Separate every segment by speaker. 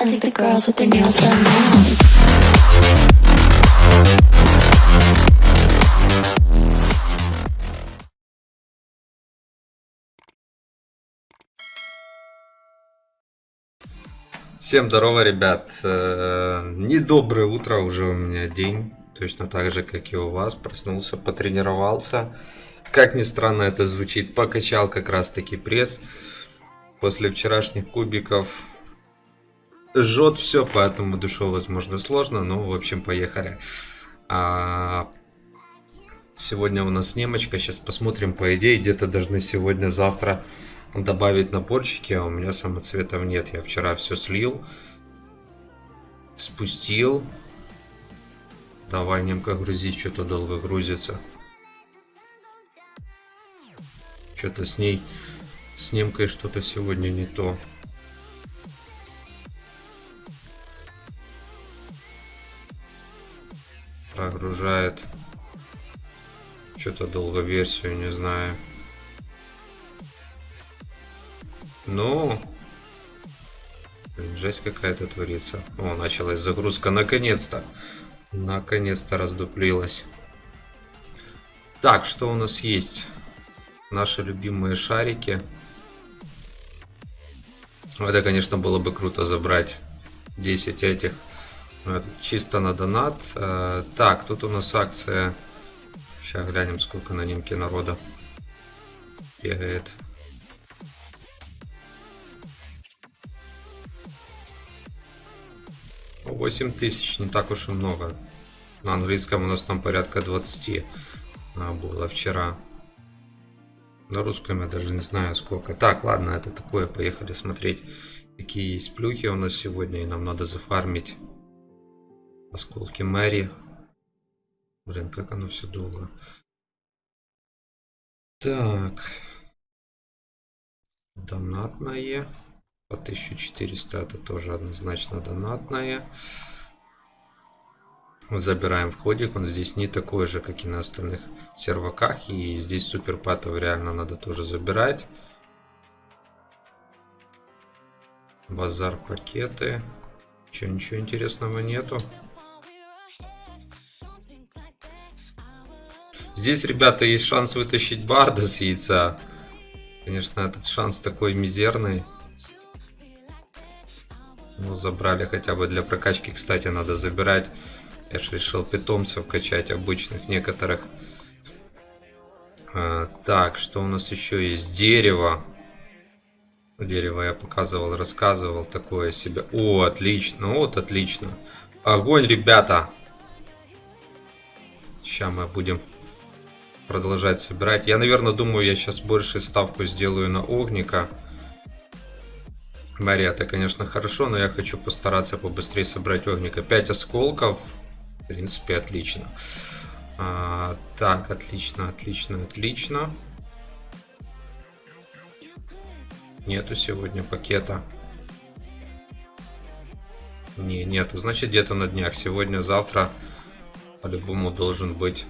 Speaker 1: I think the girls with their nails done now.
Speaker 2: Всем здорово, ребят. Э, Недоброе утро, уже у меня день. Точно так же, как и у вас. Проснулся, потренировался. Как ни странно это звучит, покачал как раз таки пресс. После вчерашних кубиков жжет все, поэтому душу возможно сложно. Но, в общем, поехали. А, Сегодня у нас немочка. Сейчас посмотрим. По идее, где-то должны сегодня-завтра добавить наборчики, а у меня самоцветов нет. Я вчера все слил, спустил. Давай, немка, грузить, что-то долго грузится. Что-то с ней, с немкой что-то сегодня не то. Прогружает. Что-то долго версию, не знаю. Ну, блин, жесть какая-то творится. О, началась загрузка, наконец-то. Наконец-то раздуплилась. Так, что у нас есть? Наши любимые шарики. Это, конечно, было бы круто забрать 10 этих. Это чисто на донат. Э, Так, тут у нас акция. Сейчас глянем, сколько на немке народа бегает. 8 тысяч, не так уж и много. На английском у нас там порядка 20 а, было вчера. На русском я даже не знаю сколько. Так, ладно, это такое. Поехали смотреть, какие есть плюхи у нас сегодня. И нам надо зафармить осколки Мэри. Блин, как оно все долго. Так. Донатное. По 1400 это тоже однозначно донатная. Забираем входик. Он здесь не такой же, как и на остальных серваках. И здесь суперпатов реально надо тоже забирать. Базар пакеты. Че, ничего интересного нету. Здесь, ребята, есть шанс вытащить барда с яйца. Конечно, этот шанс такой мизерный. Ну, забрали хотя бы для прокачки, кстати, надо забирать. Я же решил питомцев качать, обычных некоторых. А, так, что у нас еще есть? Дерево. Дерево я показывал, рассказывал. Такое себе. О, отлично, вот отлично. Огонь, ребята. Сейчас мы будем продолжать собирать. Я, наверное, думаю, я сейчас больше ставку сделаю на огника. Мария, это, конечно, хорошо, но я хочу постараться побыстрее собрать огника. 5 осколков. В принципе, отлично. А, так, отлично, отлично, отлично. Нету сегодня пакета. Не, нету. Значит, где-то на днях. Сегодня, завтра по-любому должен быть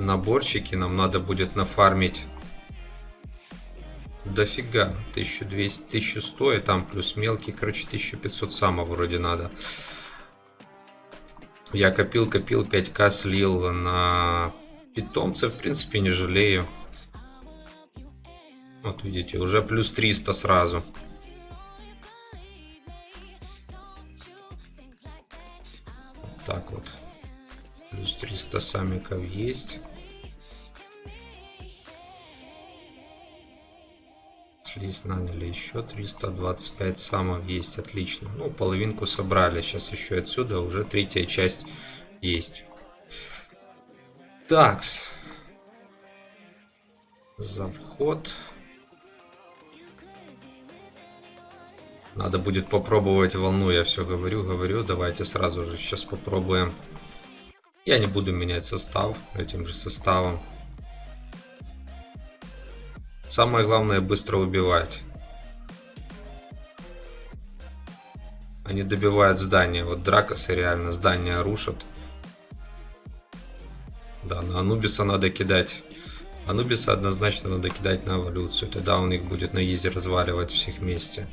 Speaker 2: наборчики. Нам надо будет нафармить дофига. 1200, 1100 и там плюс мелкий. Короче, 1500 самого вроде надо. Я копил, копил, 5к слил на питомцев. В принципе, не жалею. Вот видите, уже плюс 300 сразу. Так вот. Плюс 300 самиков есть. Слиз наняли еще 325 самов есть, отлично. Ну, половинку собрали, сейчас еще отсюда уже третья часть есть. Такс. За вход. Надо будет попробовать волну, я все говорю, говорю. Давайте сразу же сейчас попробуем. Я не буду менять состав этим же составом. Самое главное быстро убивать. Они добивают здание. Вот Дракосы реально здание рушат. Да, на Анубиса надо кидать. Анубиса однозначно надо кидать на эволюцию. Тогда он их будет на изи разваливать всех вместе.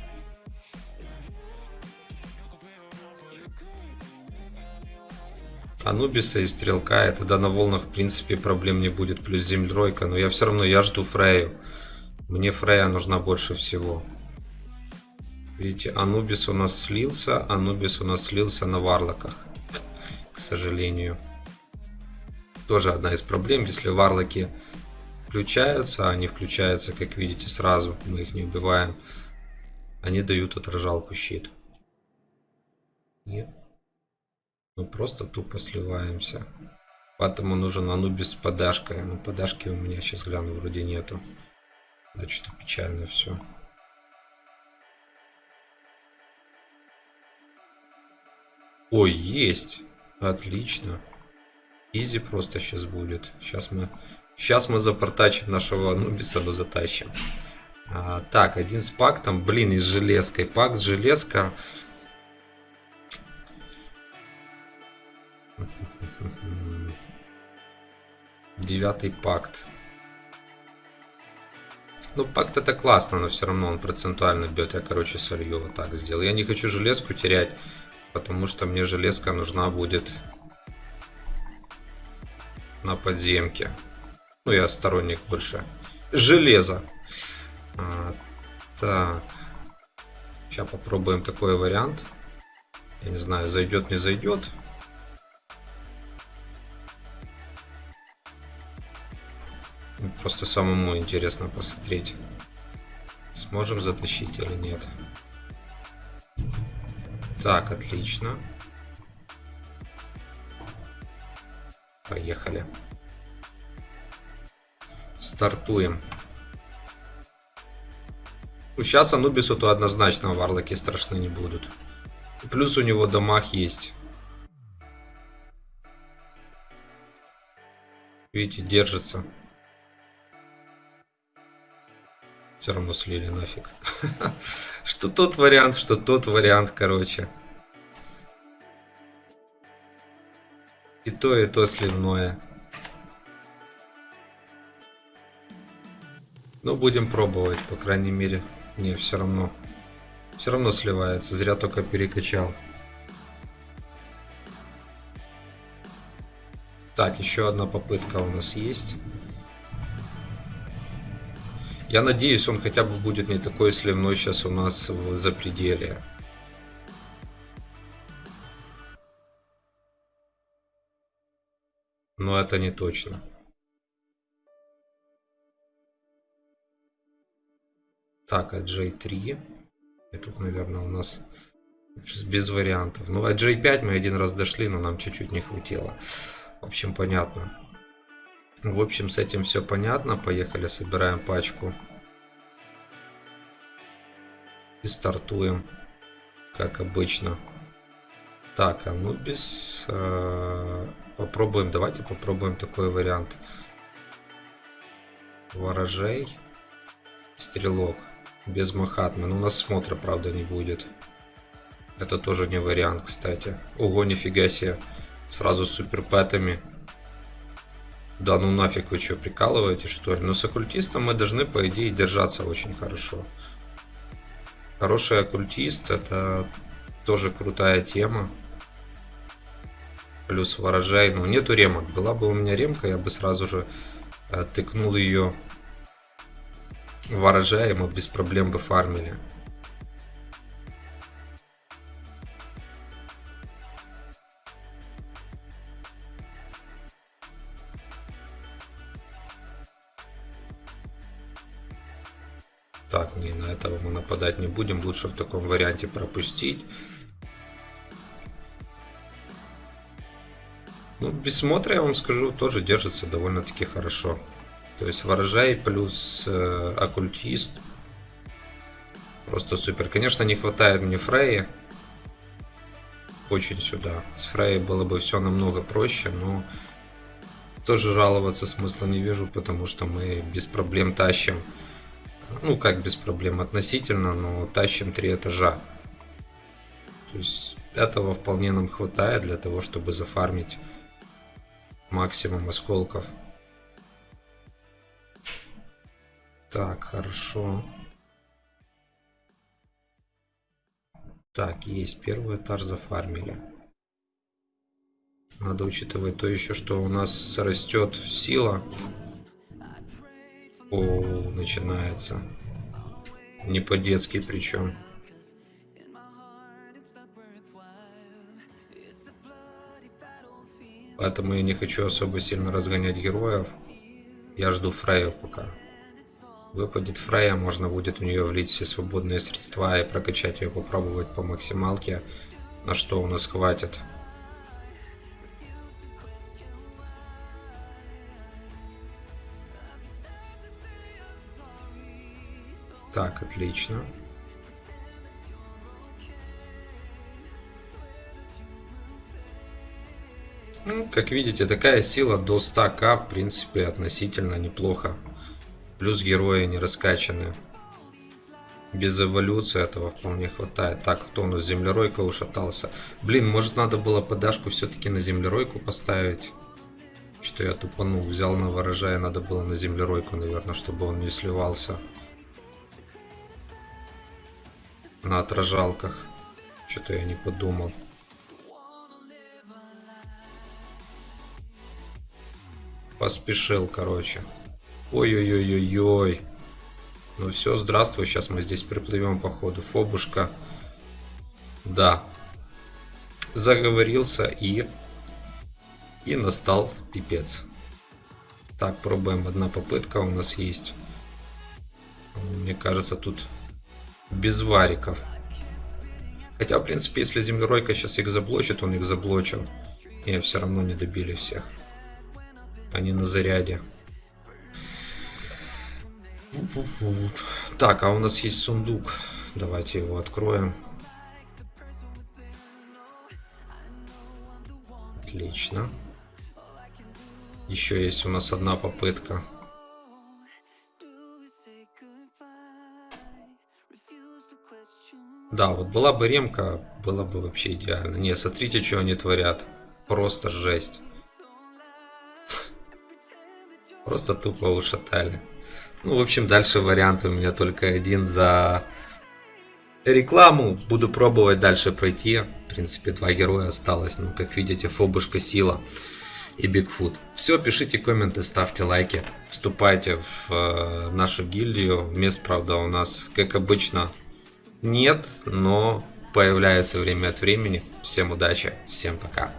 Speaker 2: Анубиса и Стрелка, и тогда на волнах в принципе проблем не будет, плюс Землеройка, но я все равно, я жду Фрею. Мне Фрея нужна больше всего. Видите, Анубис у нас слился, Анубис у нас слился на Варлоках, к сожалению. Тоже одна из проблем, если Варлоки включаются, они включаются, как видите, сразу, мы их не убиваем. Они дают отражалку щит. Нет. Мы просто тупо сливаемся. Поэтому нужен Анубис с подашкой. Но подашки у меня сейчас гляну, вроде нету. Значит, печально все. Ой, есть. Отлично. Изи просто сейчас будет. Сейчас мы, сейчас мы запортачим нашего Анубиса, но затащим. А, так, один с пактом. Блин, и с железкой. Пак с железка. Девятый пакт. Ну, пакт это классно, но все равно он процентуально бьет. Я, короче, солью вот так сделал. Я не хочу железку терять, потому что мне железка нужна будет на подземке. Ну, я сторонник больше. Железо. А, так. Сейчас попробуем такой вариант. Я не знаю, зайдет, не зайдет. Просто самому интересно посмотреть, сможем затащить или нет. Так, отлично. Поехали. Стартуем. Ну, сейчас Анубису то однозначно варлоки страшны не будут. Плюс у него дамаг есть. Видите, держится. Все равно слили нафиг. Что тот вариант, что тот вариант, короче. И то, и то сливное. Ну, будем пробовать, по крайней мере. Не, все равно. Все равно сливается. Зря только перекачал. Так, еще одна попытка у нас есть. Я надеюсь, он хотя бы будет не такой сливной сейчас у нас в запределе. Но это не точно. Так, AJ3. И тут, наверное, у нас без вариантов. Ну, AJ5 мы один раз дошли, но нам чуть-чуть не хватило. В общем, понятно. В общем, с этим все понятно. Поехали, собираем пачку. И стартуем, как обычно. Так, Анубис. Э, попробуем, давайте попробуем такой вариант. Ворожей. Стрелок. Без Махатмы. Ну, у нас смотра, правда, не будет. Это тоже не вариант, кстати. Ого, нифига себе. Сразу с суперпэтами. Да ну нафиг вы что, прикалываете что ли? Но с оккультистом мы должны по идее держаться очень хорошо. Хороший оккультист это тоже крутая тема. Плюс ворожай. Ну нету ремок. Была бы у меня ремка, я бы сразу же э, тыкнул ее ворожай, и без проблем бы фармили. Нападать не будем. Лучше в таком варианте пропустить. Ну, без смотра, я вам скажу, тоже держится довольно-таки хорошо. То есть ворожай плюс э, оккультист. Просто супер. Конечно, не хватает мне Фреи. Очень сюда. С Фрей было бы все намного проще, но тоже жаловаться смысла не вижу, потому что мы без проблем тащим ну как без проблем относительно, но тащим три этажа. То есть этого вполне нам хватает для того, чтобы зафармить максимум осколков. Так, хорошо. Так, есть первый этаж зафармили. Надо учитывать то еще, что у нас растет сила. О, начинается. Не по-детски причем. Поэтому я не хочу особо сильно разгонять героев. Я жду Фрею пока. Выпадет Фрея, можно будет в нее влить все свободные средства и прокачать ее, попробовать по максималке, на что у нас хватит. Так, отлично. Ну, как видите, такая сила до 100к, в принципе, относительно неплохо. Плюс герои не раскачаны. Без эволюции этого вполне хватает. Так, кто у нас землеройка ушатался? Блин, может надо было подашку все-таки на землеройку поставить? Что я тупанул, взял на ворожая, надо было на землеройку, наверное, чтобы он не сливался. На отражалках. Что-то я не подумал. Поспешил, короче. Ой-ой-ой-ой-ой. Ну все, здравствуй. Сейчас мы здесь приплывем по ходу. Фобушка. Да. Заговорился и... И настал пипец. Так, пробуем. Одна попытка у нас есть. Мне кажется, тут без вариков. Хотя, в принципе, если землеройка сейчас их заблочит, он их заблочил. И все равно не добили всех. Они на заряде. Так, а у нас есть сундук. Давайте его откроем. Отлично. Еще есть у нас одна попытка. Да, вот была бы ремка, было бы вообще идеально. Не, смотрите, что они творят. Просто жесть. Просто тупо ушатали. Ну, в общем, дальше вариант у меня только один за рекламу. Буду пробовать дальше пройти. В принципе, два героя осталось. Ну, как видите, Фобушка Сила и Бигфут. Все, пишите комменты, ставьте лайки. Вступайте в э, нашу гильдию. Мест, правда, у нас, как обычно, нет, но появляется время от времени. Всем удачи, всем пока.